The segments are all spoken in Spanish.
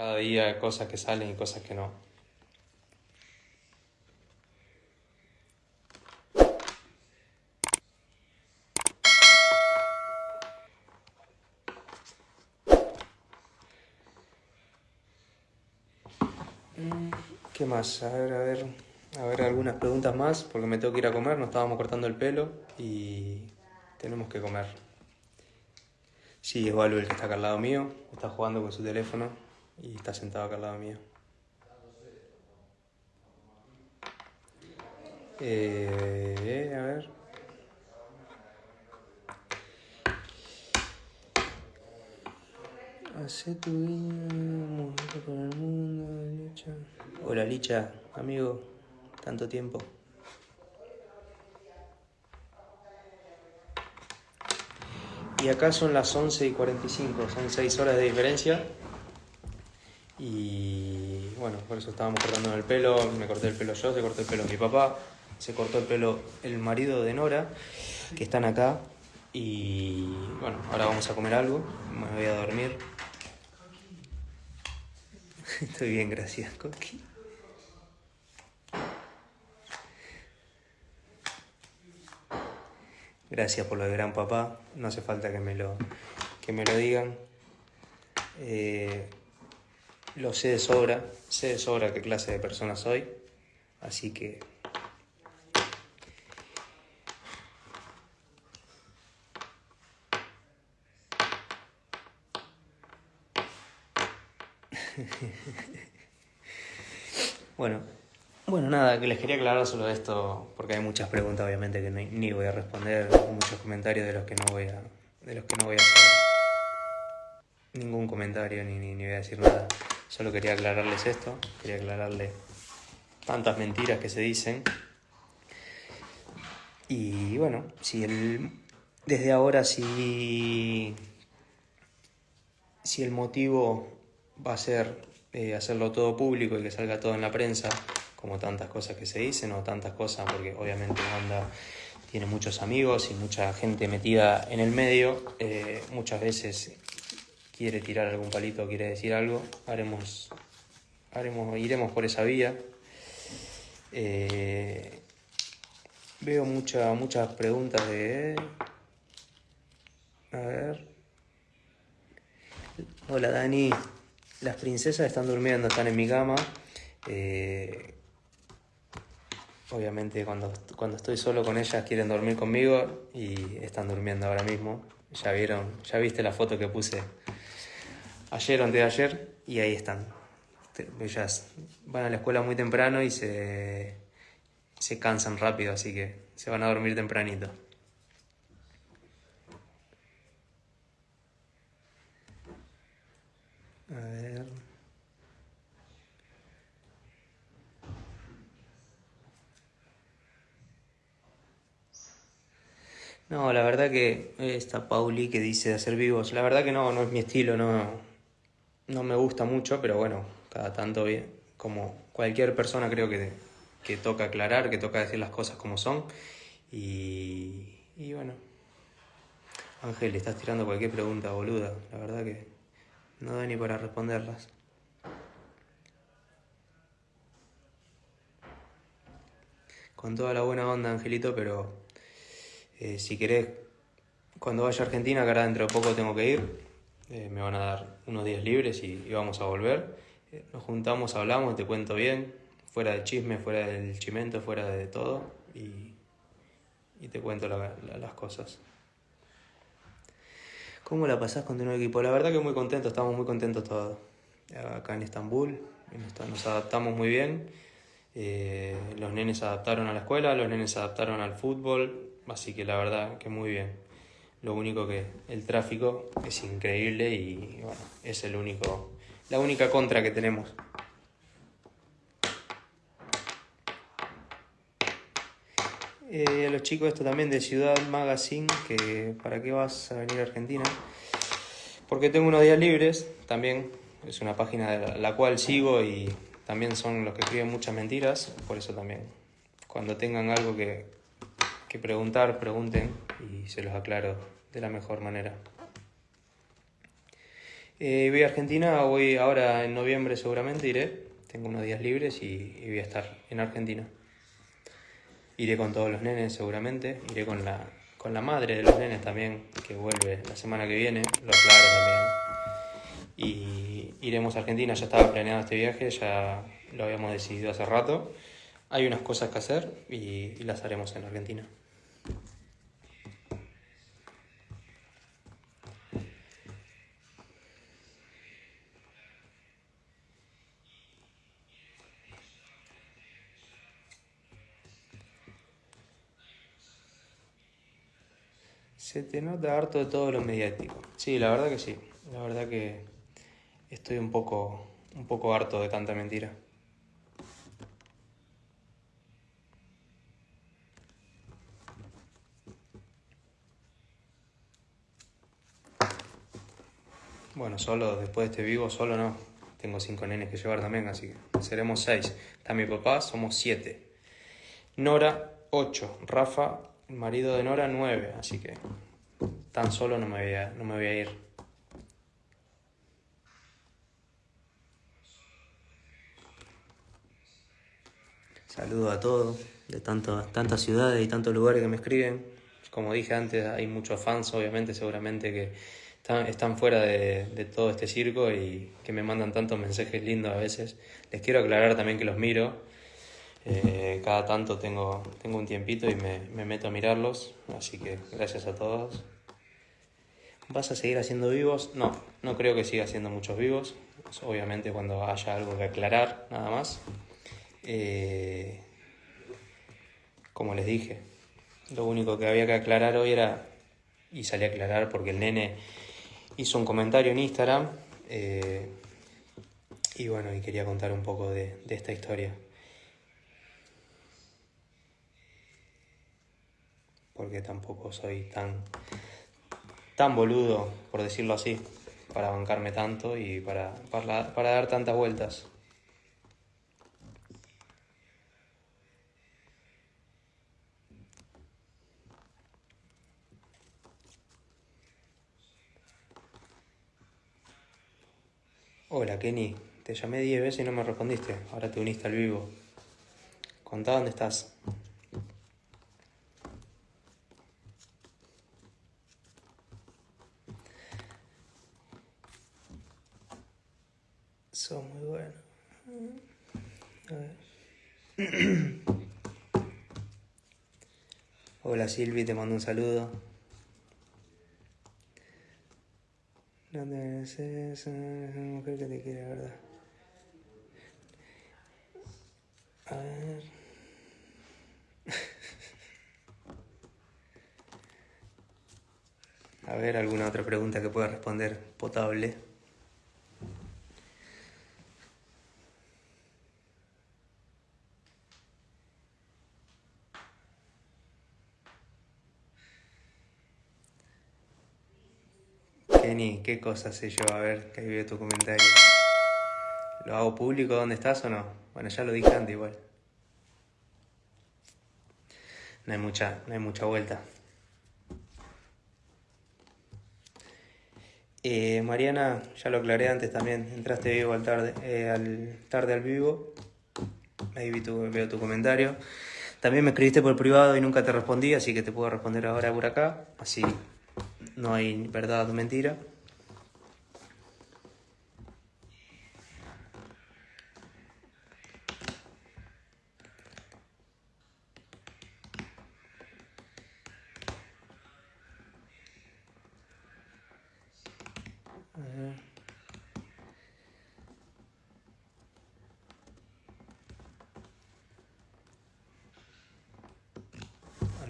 Cada día cosas que salen y cosas que no. ¿Qué más? A ver, a ver, a ver algunas preguntas más, porque me tengo que ir a comer, nos estábamos cortando el pelo y tenemos que comer. Sí, es Valvo el que está acá al lado mío, está jugando con su teléfono y está sentado acá al lado mío. Eh, a ver. Hace tu vida, con el mundo, Licha. Hola Licha, amigo, tanto tiempo. Y acá son las 11 y 45, son 6 horas de diferencia. Y bueno, por eso estábamos cortando el pelo, me corté el pelo yo, se cortó el pelo mi papá, se cortó el pelo el marido de Nora, que están acá. Y bueno, ahora vamos a comer algo, me voy a dormir. Estoy bien, gracias, Coqui. Gracias por lo de gran papá. No hace falta que me lo, que me lo digan. Eh, lo sé de sobra. Sé de sobra qué clase de persona soy. Así que... bueno, bueno, nada, que les quería aclarar solo esto, porque hay muchas preguntas obviamente que ni, voy a responder, muchos comentarios de los que no voy a, de los que no voy a hacer ningún comentario ni, ni, voy a decir nada. Solo quería aclararles esto, quería aclararles tantas mentiras que se dicen. Y bueno, si el, desde ahora si, si el motivo va a ser eh, hacerlo todo público y que salga todo en la prensa, como tantas cosas que se dicen o tantas cosas, porque obviamente Wanda tiene muchos amigos y mucha gente metida en el medio, eh, muchas veces quiere tirar algún palito, quiere decir algo, haremos, haremos iremos por esa vía. Eh, veo mucha, muchas preguntas de... A ver. Hola Dani, las princesas están durmiendo, están en mi cama. Eh, Obviamente cuando, cuando estoy solo con ellas quieren dormir conmigo y están durmiendo ahora mismo. Ya vieron, ya viste la foto que puse ayer o antes ayer y ahí están. Ellas van a la escuela muy temprano y se, se cansan rápido, así que se van a dormir tempranito. A ver. No, la verdad que esta Pauli que dice de hacer vivos, la verdad que no, no es mi estilo, no, no me gusta mucho, pero bueno, cada tanto como cualquier persona creo que, que toca aclarar, que toca decir las cosas como son. Y, y bueno, Ángel, estás tirando cualquier pregunta, boluda, la verdad que no da ni para responderlas. Con toda la buena onda, Angelito, pero eh, si querés, cuando vaya a Argentina, que ahora dentro de poco tengo que ir, eh, me van a dar unos días libres y, vamos a volver. Eh, nos juntamos, hablamos, te cuento bien, fuera del chisme, fuera del chimento, fuera de todo, y, te cuento las cosas. ¿Cómo la pasás con tu nuevo equipo? La verdad que muy contento, estamos muy contentos todos. Acá en Estambul, nos adaptamos muy bien. los nenes se adaptaron a la escuela, los nenes se adaptaron al fútbol, Así que la verdad que muy bien. Lo único que el tráfico es increíble y bueno, es el único, la única contra que tenemos. Eh, los chicos esto también de Ciudad Magazine, que ¿para qué vas a venir a Argentina? Porque tengo unos días libres, también es una página la cual sigo y también son los que escriben muchas mentiras, por eso también cuando tengan algo que, que preguntar, pregunten y se los aclaro de la mejor manera. Eh, voy a Argentina, voy ahora en noviembre seguramente iré. Tengo unos días libres y, voy a estar en Argentina. Iré con todos los nenes seguramente, iré con la, con la madre de los nenes también, que vuelve la semana que viene, lo aclaro también. Y iremos a Argentina, ya estaba planeado este viaje, ya lo habíamos decidido hace rato. Hay unas cosas que hacer y las haremos en Argentina. Se nota harto de todo lo mediático. Sí, la verdad que sí. La verdad que estoy un poco, un poco harto de tanta mentira. Bueno, solo después de este vivo, solo no. Tengo cinco nenes que llevar también, así que seremos seis. Está mi papá, somos siete. Nora, ocho. Rafa, marido de Nora, 9, así que tan solo no me voy a, no me voy a ir. Saludo a todos de tanto, tantas ciudades y tantos lugares que me escriben. Como dije antes, hay muchos fans, obviamente, seguramente que están, están fuera de, de, todo este circo y que me mandan tantos mensajes lindos a veces. Les quiero aclarar también que los miro eh, cada tanto tengo, tengo un tiempito y me, me, meto a mirarlos, así que gracias a todos. ¿Vas a seguir haciendo vivos? No, no creo que siga haciendo muchos vivos, obviamente cuando haya algo que aclarar, nada más. Eh, como les dije, lo único que había que aclarar hoy era, y salí a aclarar porque el nene hizo un comentario en Instagram, eh, y bueno, y quería contar un poco de esta historia. Porque tampoco soy tan, tan boludo, por decirlo así, para bancarme tanto y para, para, para dar tantas vueltas. Hola Kenny, te llamé 10 veces y no me respondiste. Ahora te uniste al vivo. Contá dónde estás. Son muy buenos. A ver. Hola Silvi, te mando un saludo. No te es una mujer que te quiere, ¿verdad? A ver. A ver, alguna otra pregunta que pueda responder potable. Kenny, ¿qué cosa sé yo? A ver, que ahí veo tu comentario. ¿Lo hago público dónde estás o no? Bueno, ya lo dije antes igual. No hay mucha, no hay mucha vuelta. Eh, Mariana, ya lo aclaré antes también, entraste vivo al tarde, eh, al tarde al vivo. Ahí vi tu, veo tu comentario. También me escribiste por privado y nunca te respondí, así que te puedo responder ahora por acá. Así no hay verdad o mentira.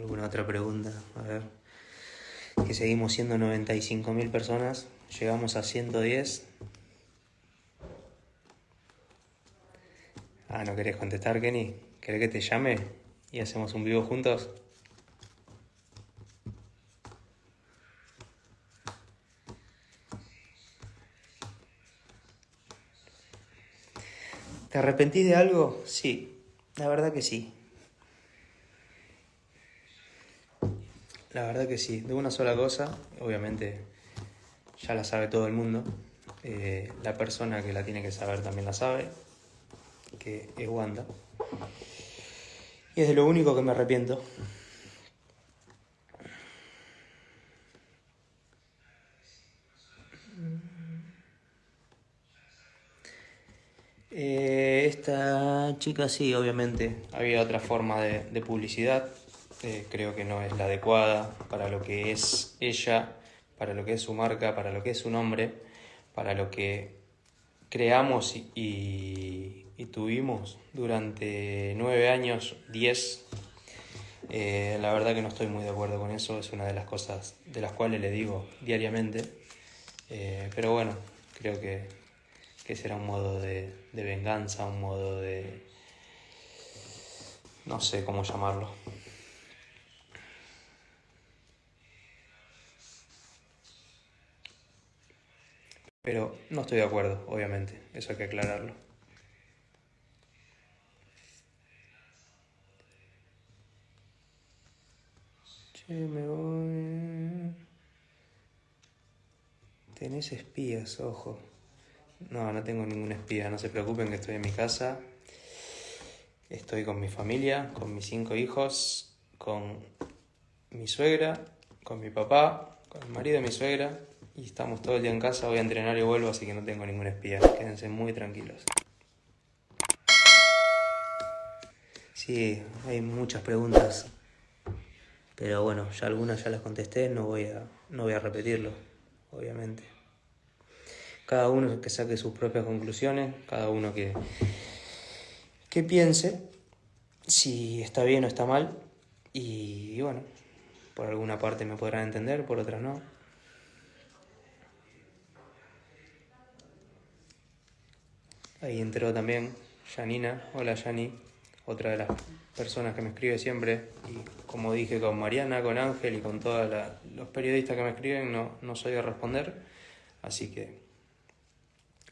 ¿Alguna otra pregunta? A ver. Que seguimos siendo 95.000 personas. Llegamos a 110. Ah, ¿no querés contestar, Kenny? ¿Querés que te llame y hacemos un vivo juntos? ¿Te arrepentís de algo? Sí, la verdad que sí. La verdad que sí, de una sola cosa, obviamente ya la sabe todo el mundo, Eh, la persona que la tiene que saber también la sabe, que es Wanda. Y es de lo único que me arrepiento. Eh, esta chica sí, obviamente, había otra forma de, publicidad, eh, creo que no es la adecuada para lo que es ella, para lo que es su marca, para lo que es su nombre, para lo que creamos y, tuvimos durante nueve años, diez. Eh, la verdad que no estoy muy de acuerdo con eso, es una de las cosas de las cuales le digo diariamente. pero bueno, creo que que será un modo de, venganza, un modo de... no sé cómo llamarlo. Pero no estoy de acuerdo, obviamente, eso hay que aclararlo. Che, me voy. Tenés espías, ojo. No, no tengo ninguna espía, no se preocupen que estoy en mi casa. Estoy con mi familia, con mis cinco hijos, con mi suegra, con mi papá, con el marido de mi suegra y estamos todo el día en casa. Voy a entrenar y vuelvo, así que no tengo ninguna espía. Quédense muy tranquilos. Sí, hay muchas preguntas, pero bueno, ya algunas ya las contesté, no voy a, no voy a repetirlo, obviamente cada uno que saque sus propias conclusiones, cada uno que, que piense si está bien o está mal. Y, bueno, por alguna parte me podrán entender, por otra no. Ahí entró también Janina. Hola Yani, otra de las personas que me escribe siempre. Y como dije con Mariana, con Ángel y con todos los periodistas que me escriben, no, no soy de responder. Así que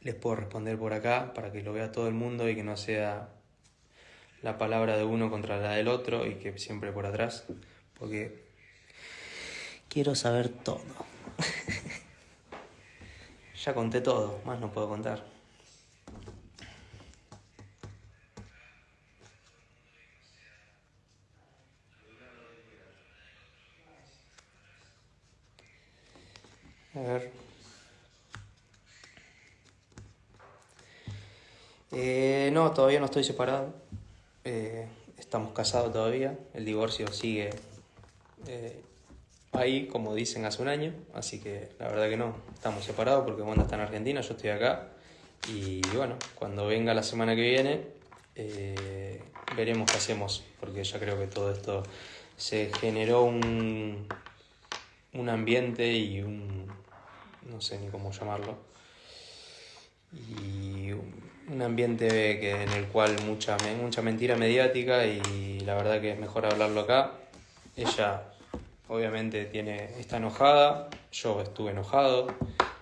les puedo responder por acá para que lo vea todo el mundo y que no sea la palabra de uno contra la del otro y que siempre por atrás, porque quiero saber todo. ya conté todo, más no puedo contar. A ver. Eh, no, todavía no estoy separado. Eh, estamos casados todavía. El divorcio sigue eh, ahí, como dicen, hace un año. Así que la verdad que no, estamos separados porque Wanda está en Argentina, yo estoy acá. Y bueno, cuando venga la semana que viene, veremos qué hacemos. Porque ya creo que todo esto se generó un, un ambiente y un... no sé ni cómo llamarlo. Y un ambiente que, en el cual mucha, mucha mentira mediática y la verdad que es mejor hablarlo acá. Ella obviamente tiene, está enojada, yo estuve enojado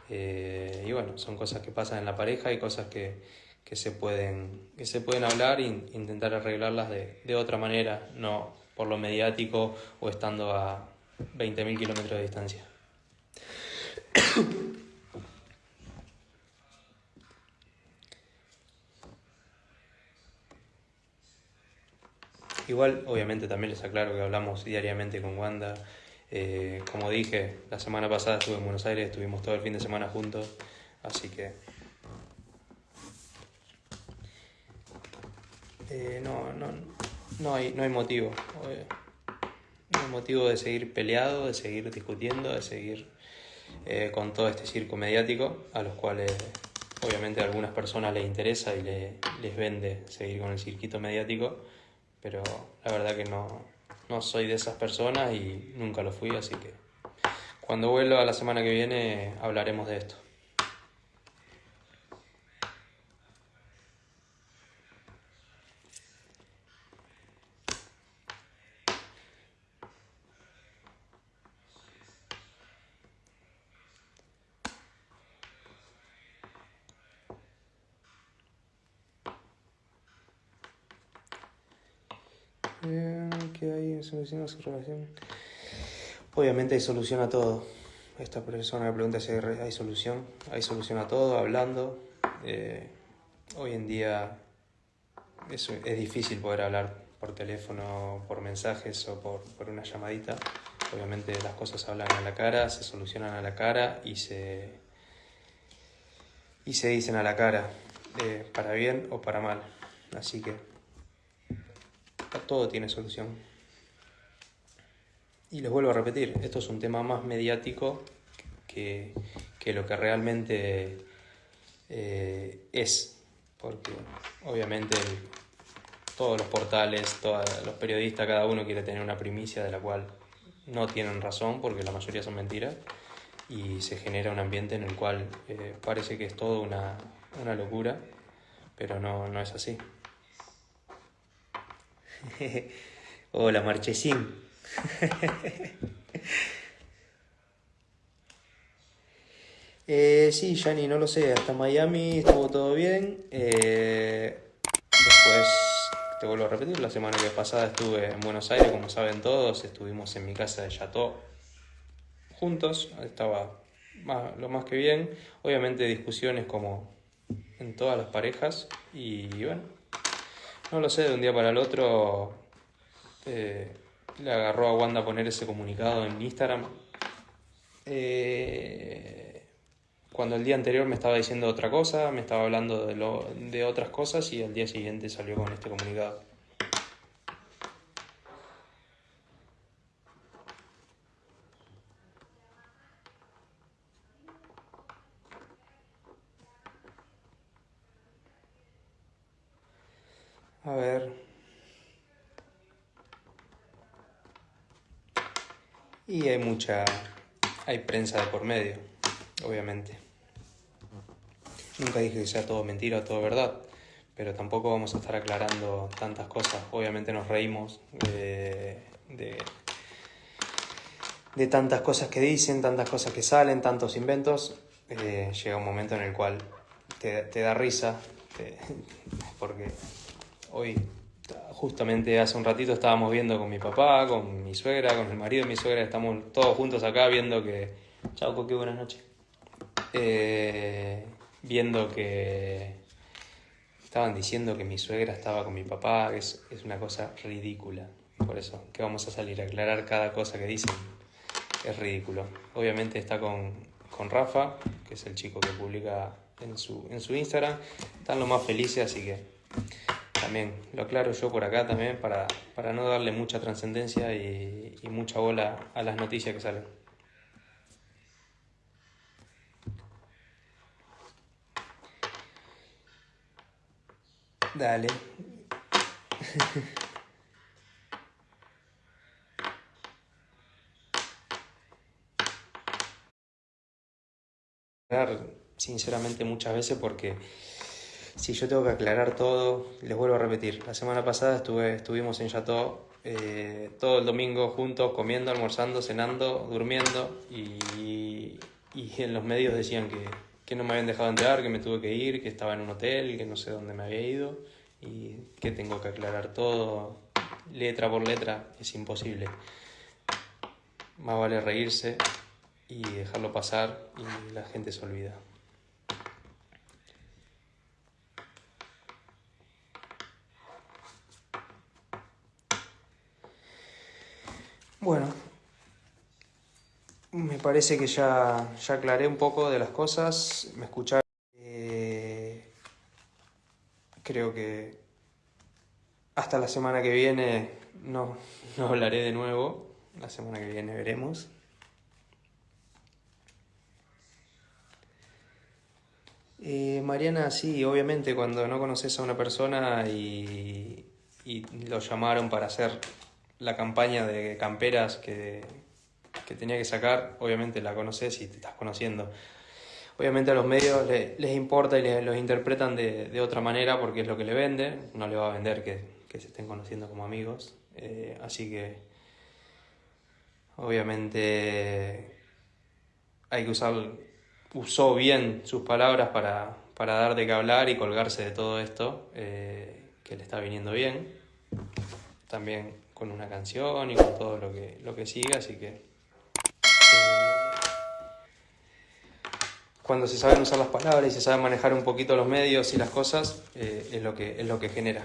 eh, y bueno, son cosas que pasan en la pareja y cosas que, se, pueden, que se pueden hablar e intentar arreglarlas de, de otra manera, no por lo mediático o estando a 20.000 kilómetros de distancia. Igual, obviamente, también les aclaro que hablamos diariamente con Wanda. Eh, como dije, la semana pasada estuve en Buenos Aires, estuvimos todo el fin de semana juntos, así que... Eh, no, no, no, hay, no hay motivo. Eh, hay motivo de seguir peleado, de seguir discutiendo, de seguir con todo este circo mediático, a los cuales obviamente a algunas personas les interesa y les vende seguir con el circuito mediático pero la verdad que no, no soy de esas personas y nunca lo fui, así que cuando vuelva la semana que viene hablaremos de esto. ¿Qué hay solución su relación? Obviamente hay solución a todo. esta persona me pregunta si hay solución. Hay solución a todo, hablando. Eh, hoy en día es, es, difícil poder hablar por teléfono, por mensajes o por, por, una llamadita. Obviamente las cosas hablan a la cara, se solucionan a la cara y se, y se dicen a la cara, eh, para bien o para mal. Así que todo tiene solución. Y les vuelvo a repetir, esto es un tema más mediático que, que lo que realmente eh, es, porque obviamente todos los portales, todos los periodistas, cada uno quiere tener una primicia de la cual no tienen razón, porque la mayoría son mentiras, y se genera un ambiente en el cual eh, parece que es todo una, una locura, pero no, no es así. Hola, Marchesín. eh, sí, Yanni, no lo sé. Hasta Miami estuvo todo bien. Eh, después, te vuelvo a repetir, la semana que pasada estuve en Buenos Aires, como saben todos. Estuvimos en mi casa de Chateau juntos. Estaba lo más que bien. Obviamente discusiones como en todas las parejas. Y bueno, no lo sé, de un día para el otro eh, le agarró a Wanda poner ese comunicado en Instagram. Eh, cuando el día anterior me estaba diciendo otra cosa, me estaba hablando de, lo, de otras cosas y al día siguiente salió con este comunicado. A ver. Y hay mucha... Hay prensa de por medio, obviamente. Nunca dije que sea todo mentira o todo verdad, pero tampoco vamos a estar aclarando tantas cosas. Obviamente nos reímos de, de, tantas cosas que dicen, tantas cosas que salen, tantos inventos. Eh, llega un momento en el cual te, te da risa, porque Hoy, justamente hace un ratito estábamos viendo con mi papá, con mi suegra, con el marido de mi suegra, estamos todos juntos acá viendo que... Chao, qué buenas noches. Eh, viendo que estaban diciendo que mi suegra estaba con mi papá, es, una cosa ridícula. Por eso, que vamos a salir a aclarar cada cosa que dicen. Es ridículo. Obviamente está con, con Rafa, que es el chico que publica en su, en su Instagram. Están lo más felices, así que también lo aclaro yo por acá también para, para no darle mucha trascendencia y, y mucha bola a las noticias que salen. Dale. sinceramente muchas veces porque si yo tengo que aclarar todo, les vuelvo a repetir. La semana pasada estuve, estuvimos en Chateau eh, todo el domingo juntos, comiendo, almorzando, cenando, durmiendo y, y en los medios decían que, que, no me habían dejado entrar, que me tuve que ir, que estaba en un hotel, que no sé dónde me había ido y que tengo que aclarar todo letra por letra. Es imposible. Más vale reírse y dejarlo pasar y la gente se olvida. Bueno, me parece que ya, ya aclaré un poco de las cosas, me escucharon. Eh, creo que hasta la semana que viene no, no hablaré de nuevo, la semana que viene veremos. Eh, Mariana, sí, obviamente cuando no conoces a una persona y, y lo llamaron para hacer la campaña de camperas que, que, tenía que sacar, obviamente la conoces y te estás conociendo. Obviamente a los medios les, importa y los interpretan de, de, otra manera porque es lo que le venden, no le va a vender que, que se estén conociendo como amigos, eh, así que obviamente hay que usar, usó bien sus palabras para, para dar de qué hablar y colgarse de todo esto eh, que le está viniendo bien. También con una canción y con todo lo que, lo que sigue, así que eh, cuando se saben usar las palabras y se saben manejar un poquito los medios y las cosas, eh, es, lo que, es lo que genera.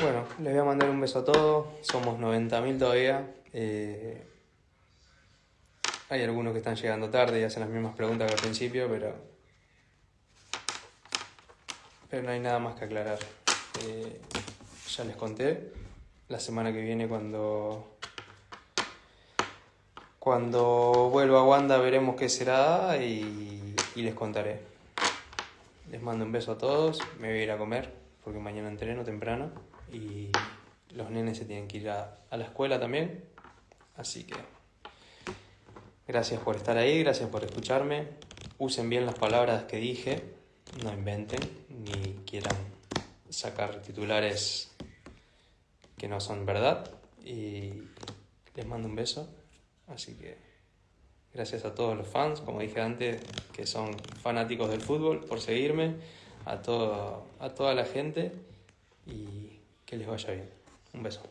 Bueno, les voy a mandar un beso a todos. Somos 90.000 todavía. Eh, hay algunos que están llegando tarde y hacen las mismas preguntas que al principio, pero, pero no hay nada más que aclarar. Eh, ya les conté. La semana que viene cuando cuando vuelva a Wanda veremos qué será y, y, les contaré. Les mando un beso a todos. Me voy a ir a comer porque mañana entreno temprano y los nenes se tienen que ir a, a la escuela también. Así que gracias por estar ahí, gracias por escucharme. Usen bien las palabras que dije, no inventen ni quieran sacar titulares que no son verdad. Y les mando un beso. Así que gracias a todos los fans, como dije antes, que son fanáticos del fútbol, por seguirme, a, todo, a toda la gente y que les vaya bien. Un beso.